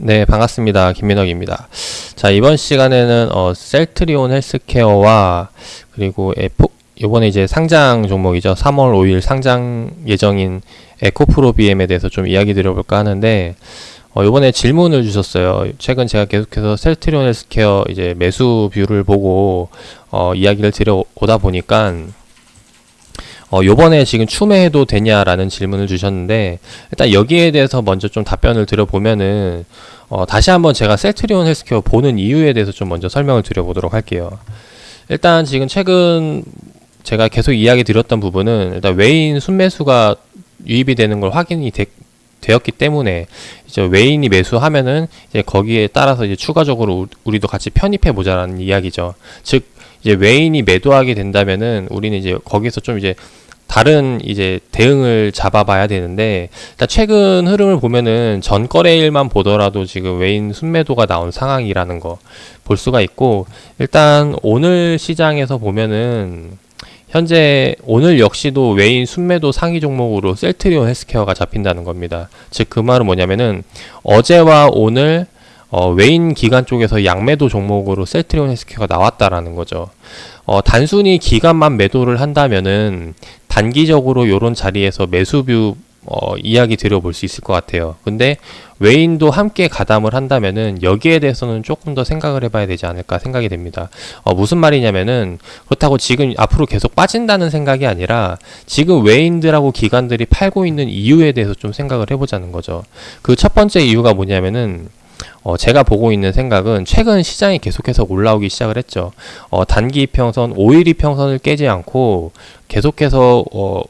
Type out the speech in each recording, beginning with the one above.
네, 반갑습니다. 김민혁입니다. 자, 이번 시간에는 어, 셀트리온 헬스케어와 그리고 에포, 이번에 이제 상장 종목이죠. 3월 5일 상장 예정인 에코프로 BM에 대해서 좀 이야기 드려볼까 하는데 어, 이번에 질문을 주셨어요. 최근 제가 계속해서 셀트리온 헬스케어 이제 매수 view를 보고 어, 이야기를 드려오다 보니까 어, 요번에 지금 추매해도 되냐라는 질문을 주셨는데, 일단 여기에 대해서 먼저 좀 답변을 드려보면은, 어, 다시 한번 제가 셀트리온 헬스케어 보는 이유에 대해서 좀 먼저 설명을 드려보도록 할게요. 일단 지금 최근 제가 계속 이야기 드렸던 부분은, 일단 외인 순매수가 유입이 되는 걸 확인이 되, 되었기 때문에 이제 외인이 매수하면은 이제 거기에 따라서 이제 추가적으로 우리도 같이 편입해 보자라는 이야기죠. 즉 이제 외인이 매도하게 된다면은 우리는 이제 거기서 좀 이제 다른 이제 대응을 잡아봐야 되는데 일단 최근 흐름을 보면은 전 거래일만 보더라도 지금 외인 순매도가 나온 상황이라는 거 볼 수가 있고 일단 오늘 시장에서 보면은 현재 오늘 역시도 외인 순매도 상위 종목으로 셀트리온 헬스케어가 잡힌다는 겁니다. 즉 그 말은 뭐냐면은 어제와 오늘 어, 외인 기관 쪽에서 양매도 종목으로 셀트리온 헬스케어가 나왔다라는 거죠. 어, 단순히 기관만 매도를 한다면은 단기적으로 이런 자리에서 매수뷰 어, 이야기 드려볼 수 있을 것 같아요. 근데 외인도 함께 가담을 한다면은 여기에 대해서는 조금 더 생각을 해봐야 되지 않을까 생각이 됩니다. 어, 무슨 말이냐면은 그렇다고 지금 앞으로 계속 빠진다는 생각이 아니라 지금 외인들하고 기관들이 팔고 있는 이유에 대해서 좀 생각을 해보자는 거죠. 그 첫 번째 이유가 뭐냐면은 어, 제가 보고 있는 생각은 최근 시장이 계속해서 올라오기 시작을 했죠. 어, 단기 평선, 5일 이평선을 깨지 않고 계속해서 어,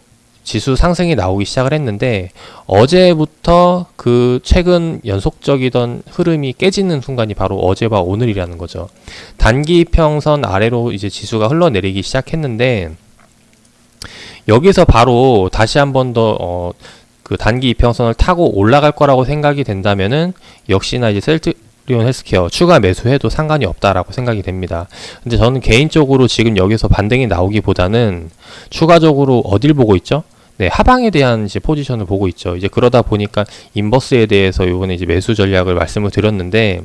지수 상승이 나오기 시작을 했는데 어제부터 그 최근 연속적이던 흐름이 깨지는 순간이 바로 어제와 오늘이라는 거죠. 단기 평선 아래로 이제 지수가 흘러내리기 시작했는데 여기서 바로 다시 한 번 더 어, 그 단기 이평선을 타고 올라갈 거라고 생각이 된다면은 역시나 이제 셀트리온 헬스케어 추가 매수해도 상관이 없다라고 생각이 됩니다. 근데 저는 개인적으로 지금 여기서 반등이 나오기보다는 추가적으로 어딜 보고 있죠? 네, 하방에 대한 이제 포지션을 보고 있죠. 이제 그러다 보니까 인버스에 대해서 요번에 이제 매수 전략을 말씀을 드렸는데,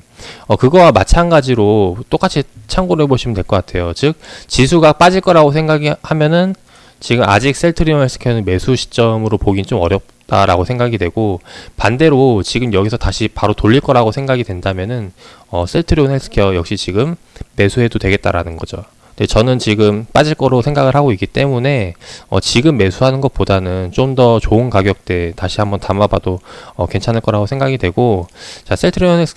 어, 그거와 마찬가지로 똑같이 참고를 해보시면 될 것 같아요. 즉, 지수가 빠질 거라고 생각이 하면은 지금 아직 셀트리온 헬스케어는 매수 시점으로 보긴 좀 어렵다라고 생각이 되고 반대로 지금 여기서 다시 바로 돌릴 거라고 생각이 된다면은 어, 셀트리온 헬스케어 역시 지금 매수해도 되겠다라는 거죠. 근데 저는 지금 빠질 거로 생각을 하고 있기 때문에 어, 지금 매수하는 것보다는 좀 더 좋은 가격대 다시 한번 담아봐도 어, 괜찮을 거라고 생각이 되고 자 셀트리온 헬스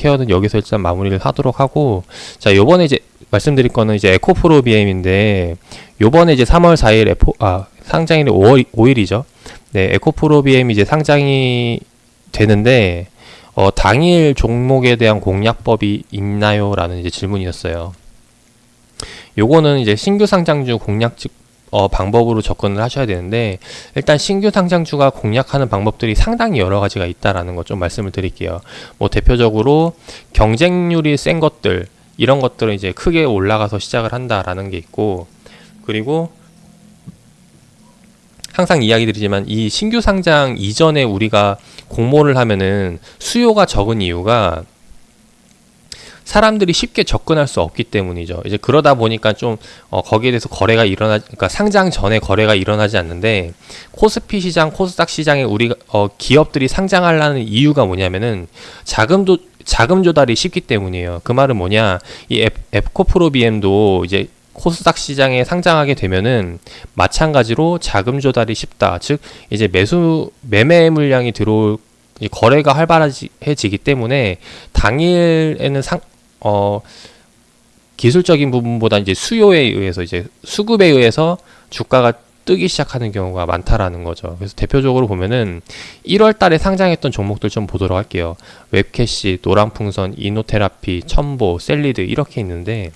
케어는 여기서 일단 마무리를 하도록 하고 자 요번에 이제 말씀드릴 거는 이제 에코프로 BM인데 요번에 이제 3월 4일 에포 아 상장일이 5월 5일이죠. 네, 에코프로 BM 이제 상장이 되는데 어, 당일 종목에 대한 공략법이 있나요?라는 이제 질문이었어요. 요거는 이제 신규 상장주 공략 어, 방법으로 접근을 하셔야 되는데 일단 신규 상장주가 공략하는 방법들이 상당히 여러 가지가 있다라는 거좀 말씀을 드릴게요. 뭐 대표적으로 경쟁률이 센 것들 이런 것들은 이제 크게 올라가서 시작을 한다라는 게 있고 그리고 항상 이야기 드리지만 이 신규 상장 이전에 우리가 공모를 하면은 수요가 적은 이유가 사람들이 쉽게 접근할 수 없기 때문이죠. 이제 그러다 보니까 좀 어, 거기에 대해서 거래가 일어나, 그러니까 상장 전에 거래가 일어나지 않는데 코스피 시장, 코스닥 시장에 우리 어, 기업들이 상장하려는 이유가 뭐냐면은 자금도 자금 조달이 쉽기 때문이에요. 그 말은 뭐냐? 이 앱코프로 BM도 이제 코스닥 시장에 상장하게 되면은 마찬가지로 자금 조달이 쉽다. 즉 이제 매수 매매 물량이 들어올 거래가 활발해지기 때문에 당일에는 상, 어, 기술적인 부분보다 이제 수요에 의해서 이제 수급에 의해서 주가가 뜨기 시작하는 경우가 많다라는 거죠. 그래서 대표적으로 보면은 1월 달에 상장했던 종목들 좀 보도록 할게요. 웹캐시, 노란풍선, 이노테라피, 천보, 셀리드 이렇게 있는데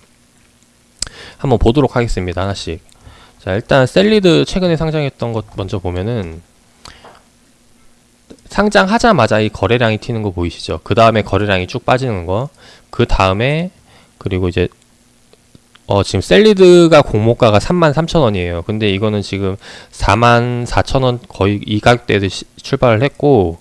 한번 보도록 하겠습니다. 하나씩. 자, 일단 셀리드 최근에 상장했던 것 먼저 보면은 상장하자마자 이 거래량이 튀는 거 보이시죠? 그 다음에 거래량이 쭉 빠지는 거. 그 다음에 그리고 이제 어, 지금 셀리드가 공모가가 33,000원이에요. 근데 이거는 지금 44,000원 거의 이 가격대에서 시- 출발을 했고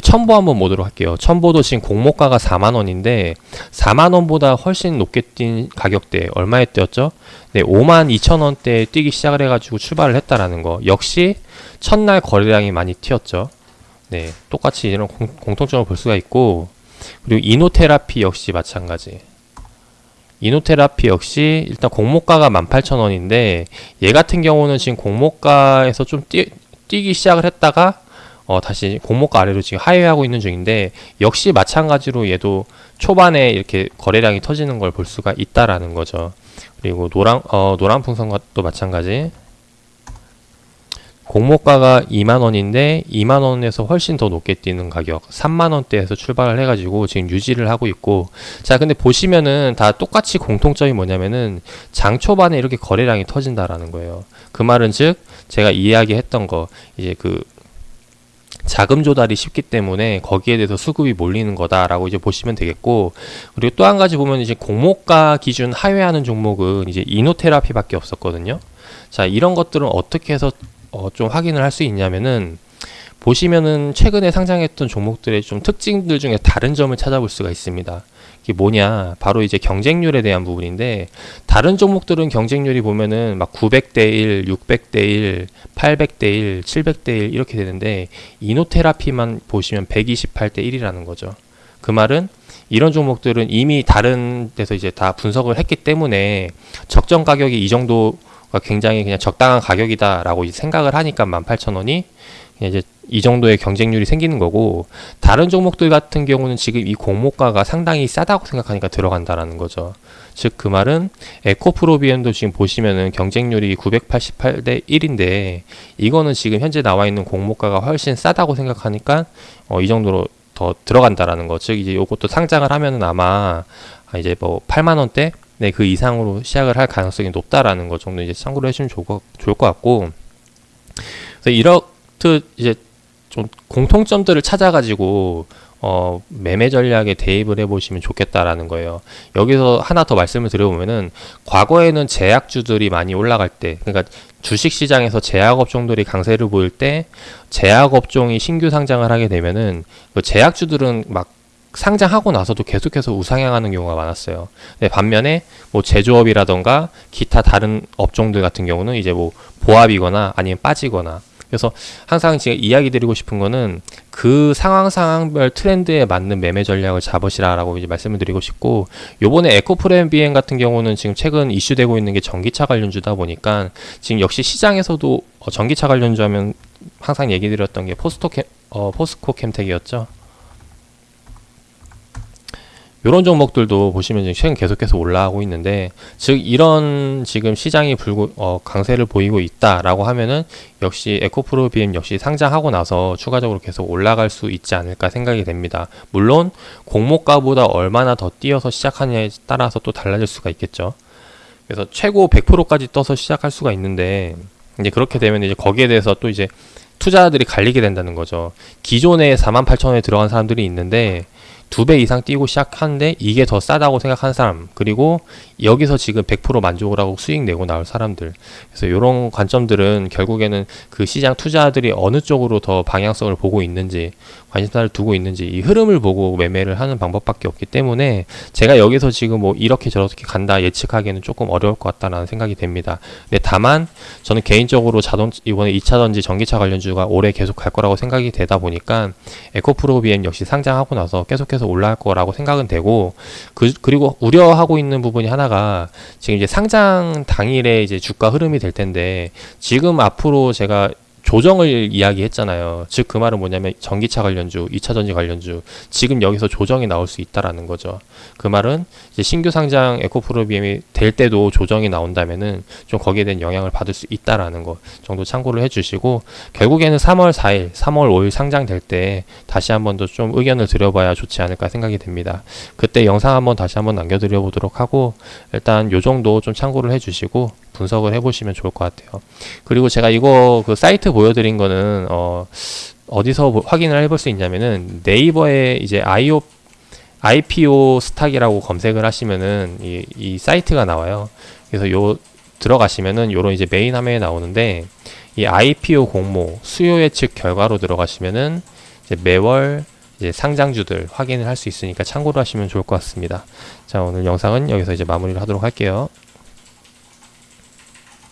첨보 한번 보도록 할게요. 첨보도 지금 공모가가 4만 원인데 4만 원보다 훨씬 높게 뛴 가격대 얼마에 뛰었죠? 네, 5만 2천 원대에 뛰기 시작을 해가지고 출발을 했다라는 거. 역시 첫날 거래량이 많이 튀었죠. 네, 똑같이 이런 공, 공통점을 볼 수가 있고 그리고 이노테라피 역시 마찬가지. 이노테라피 역시 일단 공모가가 18,000원인데 얘 같은 경우는 지금 공모가에서 좀 뛰, 뛰기 시작을 했다가 어 다시 공모가 아래로 지금 하회하고 있는 중인데 역시 마찬가지로 얘도 초반에 이렇게 거래량이 터지는 걸 볼 수가 있다라는 거죠. 그리고 노랑 어 노란 풍선과도 마찬가지. 공모가가 2만 원인데 2만 원에서 훨씬 더 높게 뛰는 가격 3만 원대에서 출발을 해가지고 지금 유지를 하고 있고. 자 근데 보시면은 다 똑같이 공통점이 뭐냐면은 장 초반에 이렇게 거래량이 터진다라는 거예요. 그 말은 즉 제가 이야기했던 거 이제 그 자금 조달이 쉽기 때문에 거기에 대해서 수급이 몰리는 거다라고 이제 보시면 되겠고. 그리고 또 한 가지 보면 이제 공모가 기준 하회하는 종목은 이제 이노테라피밖에 없었거든요. 자 이런 것들은 어떻게 해서 어, 좀 확인을 할 수 있냐면은 보시면은 최근에 상장했던 종목들의 좀 특징들 중에 다른 점을 찾아볼 수가 있습니다. 이게 뭐냐? 바로 이제 경쟁률에 대한 부분인데 다른 종목들은 경쟁률이 보면은 막 900대 1, 600대 1, 800대 1, 700대 1 이렇게 되는데 이노테라피만 보시면 128대 1이라는 거죠. 그 말은 이런 종목들은 이미 다른 데서 이제 다 분석을 했기 때문에 적정 가격이 이 정도 굉장히 그냥 적당한 가격이다라고 생각을 하니까 18,000원이 그냥 이제 이 정도의 경쟁률이 생기는 거고 다른 종목들 같은 경우는 지금 이 공모가가 상당히 싸다고 생각하니까 들어간다라는 거죠. 즉 그 말은 에코프로비엠도 지금 보시면은 경쟁률이 988대 1인데 이거는 지금 현재 나와 있는 공모가가 훨씬 싸다고 생각하니까 어, 이 정도로 더 들어간다라는 거. 즉 이제 요것도 상장을 하면은 아마 아, 이제 뭐 8만 원대 네, 그 이상으로 시작을 할 가능성이 높다라는 것 정도 이제 참고를 해주면 좋을 것, 좋을 것 같고, 그래서 이렇듯 이제 좀 공통점들을 찾아가지고 어, 매매 전략에 대입을 해보시면 좋겠다라는 거예요. 여기서 하나 더 말씀을 드려보면은 과거에는 제약주들이 많이 올라갈 때, 그러니까 주식 시장에서 제약 업종들이 강세를 보일 때 제약 업종이 신규 상장을 하게 되면은 그 제약주들은 막 상장하고 나서도 계속해서 우상향하는 경우가 많았어요. 네, 반면에 뭐 제조업이라던가 기타 다른 업종들 같은 경우는 이제 뭐 보합이거나 아니면 빠지거나 그래서 항상 제가 이야기 드리고 싶은 거는 그 상황 상황별 트렌드에 맞는 매매 전략을 잡으시라라고 이제 말씀을 드리고 싶고 요번에 에코프레임 비행 같은 경우는 지금 최근 이슈되고 있는 게 전기차 관련주다 보니까 지금 역시 시장에서도 어, 전기차 관련주 하면 항상 얘기 드렸던 게 포스토 캠, 어, 포스코 캠텍이었죠. 이런 종목들도 보시면 최근 계속해서 올라가고 있는데 즉 이런 지금 시장이 불고 어, 강세를 보이고 있다라고 하면은 역시 에코프로 BM 역시 상장하고 나서 추가적으로 계속 올라갈 수 있지 않을까 생각이 됩니다. 물론 공모가보다 얼마나 더 뛰어서 시작하냐에 따라서 또 달라질 수가 있겠죠. 그래서 최고 100%까지 떠서 시작할 수가 있는데 이제 그렇게 되면 이제 거기에 대해서 또 이제 투자들이 갈리게 된다는 거죠. 기존에 48,000원에 들어간 사람들이 있는데 두 배 이상 뛰고 시작하는데 이게 더 싸다고 생각하는 사람 그리고 여기서 지금 100% 만족을 하고 수익 내고 나올 사람들 그래서 이런 관점들은 결국에는 그 시장 투자들이 어느 쪽으로 더 방향성을 보고 있는지 관심사를 두고 있는지 이 흐름을 보고 매매를 하는 방법밖에 없기 때문에 제가 여기서 지금 뭐 이렇게 저렇게 간다 예측하기에는 조금 어려울 것 같다라는 생각이 됩니다. 근데 다만 저는 개인적으로 자동 이번에 2차전지 전기차 관련주가 올해 계속 갈 거라고 생각이 되다 보니까 에코프로 BM 역시 상장하고 나서 계속해서 올라갈 거라고 생각은 되고 그 그리고 우려하고 있는 부분이 하나가 지금 이제 상장 당일에 이제 주가 흐름이 될 텐데 지금 앞으로 제가 조정을 이야기했잖아요. 즉 그 말은 뭐냐면 전기차 관련주, 2차 전지 관련주 지금 여기서 조정이 나올 수 있다라는 거죠. 그 말은 이제 신규 상장 에코프로비엠이 될 때도 조정이 나온다면은 좀 거기에 대한 영향을 받을 수 있다라는 거 정도 참고를 해주시고 결국에는 3월 4일, 3월 5일 상장될 때 다시 한 번 더 좀 의견을 드려봐야 좋지 않을까 생각이 됩니다. 그때 영상 한번 다시 한번 남겨드려 보도록 하고 일단 요 정도 좀 참고를 해주시고 분석을 해보시면 좋을 것 같아요. 그리고 제가 이거 그 사이트 보여드린 거는 어 어디서 보- 확인을 해볼 수 있냐면은 네이버에 이제 아이오 IPO 스탁이라고 검색을 하시면은 이, 이 사이트가 나와요. 그래서 요 들어가시면은 요런 이제 메인 화면에 나오는데 이 IPO 공모 수요 예측 결과로 들어가시면은 이제 매월 이제 상장주들 확인을 할 수 있으니까 참고로 하시면 좋을 것 같습니다. 자, 오늘 영상은 여기서 이제 마무리를 하도록 할게요.